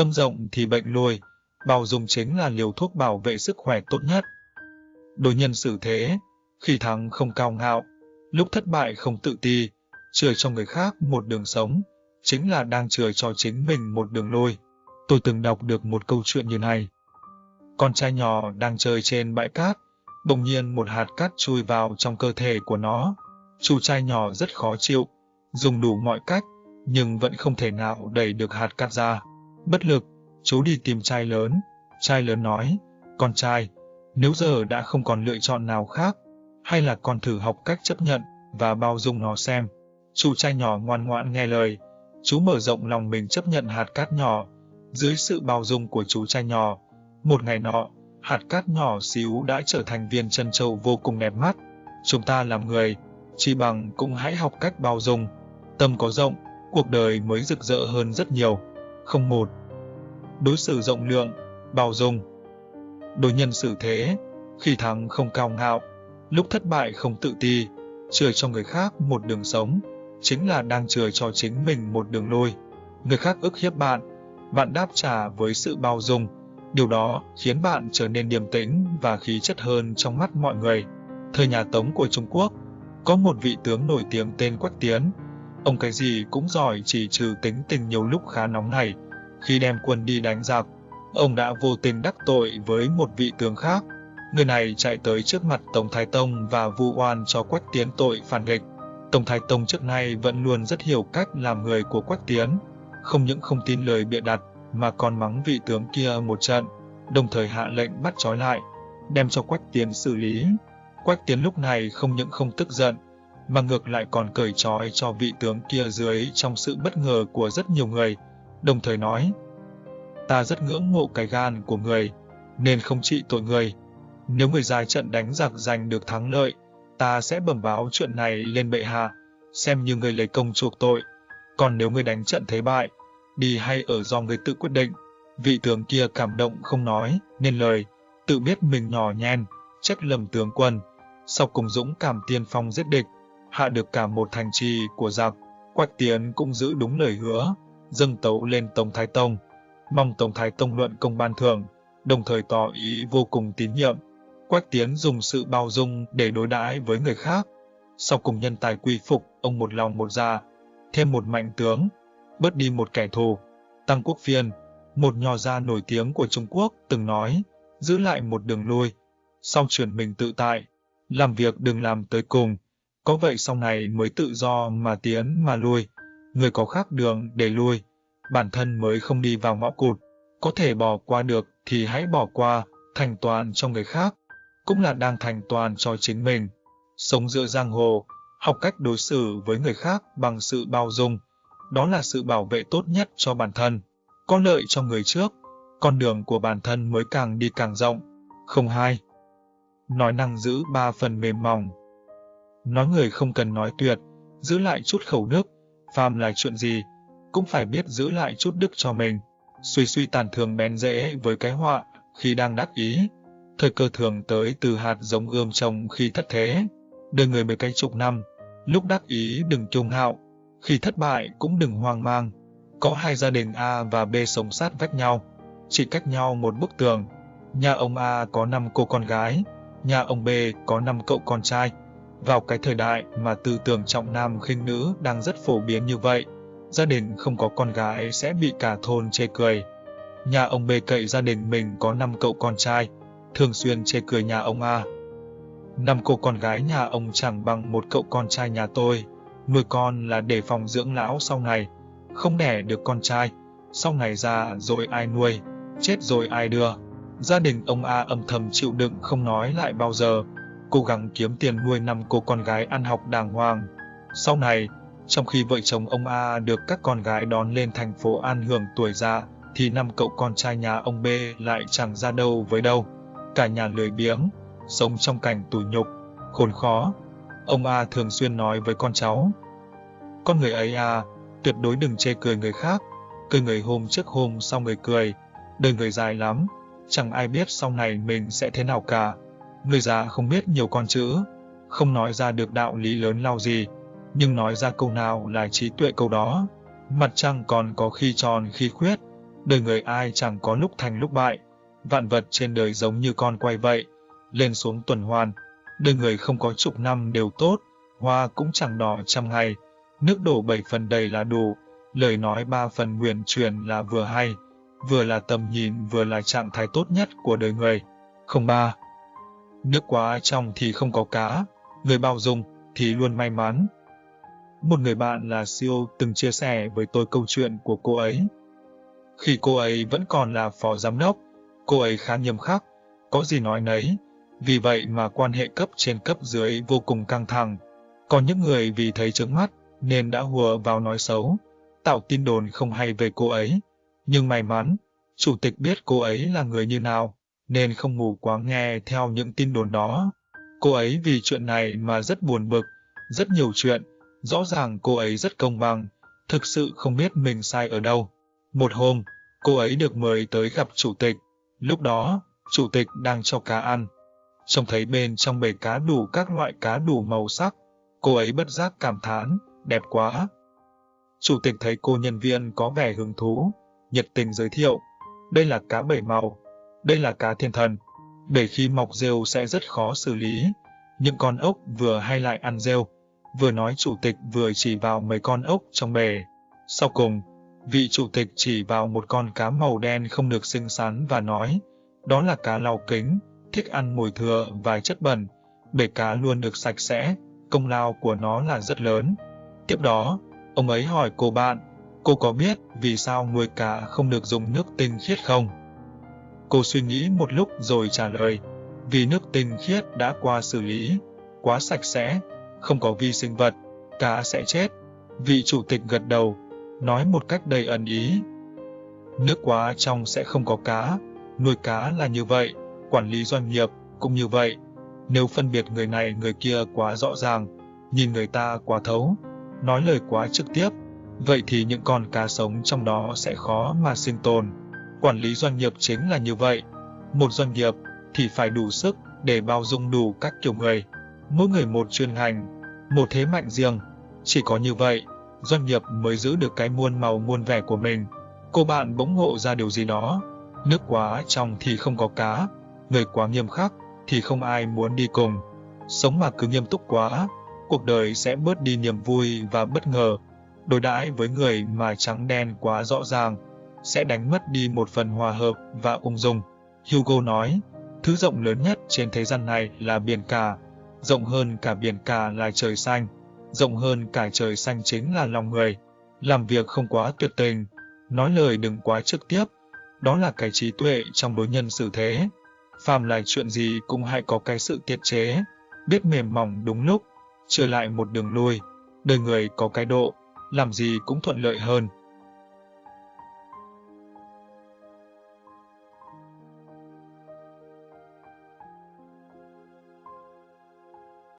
Tâm rộng thì bệnh lui, bào dùng chính là liều thuốc bảo vệ sức khỏe tốt nhất. Đối nhân xử thế, khi thắng không cao ngạo, lúc thất bại không tự ti, chừa cho người khác một đường sống, chính là đang chừa cho chính mình một đường lui. Tôi từng đọc được một câu chuyện như này. Con trai nhỏ đang chơi trên bãi cát, bỗng nhiên một hạt cát chui vào trong cơ thể của nó. Chú trai nhỏ rất khó chịu, dùng đủ mọi cách, nhưng vẫn không thể nào đẩy được hạt cát ra. Bất lực, chú đi tìm trai lớn. Trai lớn nói, con trai, nếu giờ đã không còn lựa chọn nào khác, hay là con thử học cách chấp nhận và bao dung nó xem. Chú trai nhỏ ngoan ngoãn nghe lời, chú mở rộng lòng mình chấp nhận hạt cát nhỏ. Dưới sự bao dung của chú trai nhỏ, một ngày nọ, hạt cát nhỏ xíu đã trở thành viên chân châu vô cùng đẹp mắt. Chúng ta làm người, chỉ bằng cũng hãy học cách bao dung. Tâm có rộng, cuộc đời mới rực rỡ hơn rất nhiều. Không một. Đối xử rộng lượng, bao dung. Đối nhân xử thế, khi thắng không cao ngạo, lúc thất bại không tự ti, chừa cho người khác một đường sống, chính là đang chừa cho chính mình một đường lui. Người khác ức hiếp bạn, bạn đáp trả với sự bao dung. Điều đó khiến bạn trở nên điềm tĩnh và khí chất hơn trong mắt mọi người. Thời nhà Tống của Trung Quốc, có một vị tướng nổi tiếng tên Quách Tiến. Ông cái gì cũng giỏi chỉ trừ tính tình nhiều lúc khá nóng này. Khi đem quân đi đánh giặc, ông đã vô tình đắc tội với một vị tướng khác. Người này chạy tới trước mặt Tổng Thái Tông và vu oan cho Quách Tiến tội phản nghịch. Tổng Thái Tông trước nay vẫn luôn rất hiểu cách làm người của Quách Tiến, không những không tin lời bịa đặt mà còn mắng vị tướng kia một trận, đồng thời hạ lệnh bắt trói lại, đem cho Quách Tiến xử lý. Quách Tiến lúc này không những không tức giận, mà ngược lại còn cởi trói cho vị tướng kia dưới trong sự bất ngờ của rất nhiều người, đồng thời nói, ta rất ngưỡng mộ cái gan của người, nên không trị tội người. Nếu người dài trận đánh giặc giành được thắng lợi, ta sẽ bẩm báo chuyện này lên bệ hạ, xem như người lấy công chuộc tội. Còn nếu người đánh trận thế bại, đi hay ở do người tự quyết định. Vị tướng kia cảm động không nói, nên lời, tự biết mình nhỏ nhen, trách lầm tướng quân. Sau cùng dũng cảm tiên phong giết địch, hạ được cả một thành trì của giặc. Quách Tiến cũng giữ đúng lời hứa, dâng tấu lên Tổng Thái Tông, mong Tổng Thái Tông luận công ban thưởng, đồng thời tỏ ý vô cùng tín nhiệm. Quách Tiến dùng sự bao dung để đối đãi với người khác. Sau cùng nhân tài quy phục, ông một lòng một dạ, thêm một mạnh tướng, bớt đi một kẻ thù. Tăng Quốc Phiên, một nho gia nổi tiếng của Trung Quốc, từng nói, giữ lại một đường lui, sau chuyển mình tự tại, làm việc đừng làm tới cùng, có vậy sau này mới tự do mà tiến mà lui, người có khác đường để lui, bản thân mới không đi vào ngõ cụt, có thể bỏ qua được thì hãy bỏ qua, thành toàn cho người khác, cũng là đang thành toàn cho chính mình. Sống giữa giang hồ, học cách đối xử với người khác bằng sự bao dung, đó là sự bảo vệ tốt nhất cho bản thân. Có lợi cho người trước, con đường của bản thân mới càng đi càng rộng. Không hai. Nói năng giữ ba phần mềm mỏng. Nói người không cần nói tuyệt, giữ lại chút khẩu nước phàm là chuyện gì, cũng phải biết giữ lại chút đức cho mình. Suy suy tàn thường bén dễ với cái họa khi đang đắc ý. Thời cơ thường tới từ hạt giống ươm trồng khi thất thế. Đời người mấy cái chục năm, lúc đắc ý đừng kiêu hạo, khi thất bại cũng đừng hoang mang. Có hai gia đình A và B sống sát vách nhau, chỉ cách nhau một bức tường. Nhà ông A có 5 cô con gái, nhà ông B có 5 cậu con trai. Vào cái thời đại mà tư tưởng trọng nam khinh nữ đang rất phổ biến như vậy, gia đình không có con gái sẽ bị cả thôn chê cười. Nhà ông B cậy gia đình mình có 5 cậu con trai, thường xuyên chê cười nhà ông A. Năm cô con gái nhà ông chẳng bằng một cậu con trai nhà tôi, nuôi con là để phòng dưỡng lão sau này, không đẻ được con trai, sau này già rồi ai nuôi, chết rồi ai đưa. Gia đình ông A âm thầm chịu đựng không nói lại bao giờ, cố gắng kiếm tiền nuôi năm cô con gái ăn học đàng hoàng. Sau này, trong khi vợ chồng ông A được các con gái đón lên thành phố an hưởng tuổi già, thì năm cậu con trai nhà ông B lại chẳng ra đâu với đâu. Cả nhà lười biếng, sống trong cảnh tủi nhục, khốn khó. Ông A thường xuyên nói với con cháu. Con người ấy à, tuyệt đối đừng chê cười người khác, cười người hôm trước hôm sau người cười, đời người dài lắm, chẳng ai biết sau này mình sẽ thế nào cả. Người già không biết nhiều con chữ, không nói ra được đạo lý lớn lao gì, nhưng nói ra câu nào là trí tuệ câu đó. Mặt trăng còn có khi tròn khi khuyết, Đời người ai chẳng có lúc thành lúc bại, vạn vật trên đời giống như con quay vậy, lên xuống tuần hoàn. Đời người không có chục năm đều tốt, hoa cũng chẳng đỏ trăm ngày, nước đổ bảy phần đầy là đủ, lời nói ba phần nguyền truyền là vừa hay, vừa là tầm nhìn vừa là trạng thái tốt nhất của đời người. Không ba. Nước quá trong thì không có cá, người bao dung thì luôn may mắn. Một người bạn là CEO từng chia sẻ với tôi câu chuyện của cô ấy. Khi cô ấy vẫn còn là phó giám đốc, cô ấy khá nghiêm khắc, có gì nói nấy, vì vậy mà quan hệ cấp trên cấp dưới vô cùng căng thẳng. Có những người vì thấy trướng mắt nên đã hùa vào nói xấu, tạo tin đồn không hay về cô ấy. Nhưng may mắn, chủ tịch biết cô ấy là người như nào, nên không mù quáng nghe theo những tin đồn đó. Cô ấy vì chuyện này mà rất buồn bực, rất nhiều chuyện, rõ ràng cô ấy rất công bằng, thực sự không biết mình sai ở đâu. Một hôm, cô ấy được mời tới gặp chủ tịch, lúc đó, chủ tịch đang cho cá ăn. Trông thấy bên trong bể cá đủ các loại cá đủ màu sắc, cô ấy bất giác cảm thán, đẹp quá. Chủ tịch thấy cô nhân viên có vẻ hứng thú, nhiệt tình giới thiệu, đây là cá bảy màu, đây là cá thiên thần. Để khi mọc rêu sẽ rất khó xử lý. Những con ốc vừa hay lại ăn rêu, vừa nói chủ tịch vừa chỉ vào mấy con ốc trong bể. Sau cùng, vị chủ tịch chỉ vào một con cá màu đen không được xinh xắn và nói, đó là cá lau kính, thích ăn mùi thừa và chất bẩn. Bể cá luôn được sạch sẽ, công lao của nó là rất lớn. Tiếp đó, ông ấy hỏi cô bạn, cô có biết vì sao nuôi cá không được dùng nước tinh khiết không? Cô suy nghĩ một lúc rồi trả lời, vì nước tinh khiết đã qua xử lý, quá sạch sẽ, không có vi sinh vật, cá sẽ chết. Vị chủ tịch gật đầu, nói một cách đầy ẩn ý. Nước quá trong sẽ không có cá, nuôi cá là như vậy, quản lý doanh nghiệp cũng như vậy. Nếu phân biệt người này người kia quá rõ ràng, nhìn người ta quá thấu, nói lời quá trực tiếp, vậy thì những con cá sống trong đó sẽ khó mà sinh tồn. Quản lý doanh nghiệp chính là như vậy. Một doanh nghiệp thì phải đủ sức để bao dung đủ các kiểu người. Mỗi người một chuyên ngành, một thế mạnh riêng. Chỉ có như vậy, doanh nghiệp mới giữ được cái muôn màu muôn vẻ của mình. Cô bạn bỗng ngộ ra điều gì đó. Nước quá trong thì không có cá, người quá nghiêm khắc thì không ai muốn đi cùng. Sống mà cứ nghiêm túc quá, cuộc đời sẽ bớt đi niềm vui và bất ngờ. Đối đãi với người mà trắng đen quá rõ ràng, sẽ đánh mất đi một phần hòa hợp và ung dung. Hugo nói, thứ rộng lớn nhất trên thế gian này là biển cả, rộng hơn cả biển cả là trời xanh, rộng hơn cả trời xanh chính là lòng người. Làm việc không quá tuyệt tình, nói lời đừng quá trực tiếp, đó là cái trí tuệ trong đối nhân xử thế. Phàm là chuyện gì cũng hãy có cái sự tiết chế, biết mềm mỏng đúng lúc, trở lại một đường lui. Đời người có cái độ, làm gì cũng thuận lợi hơn.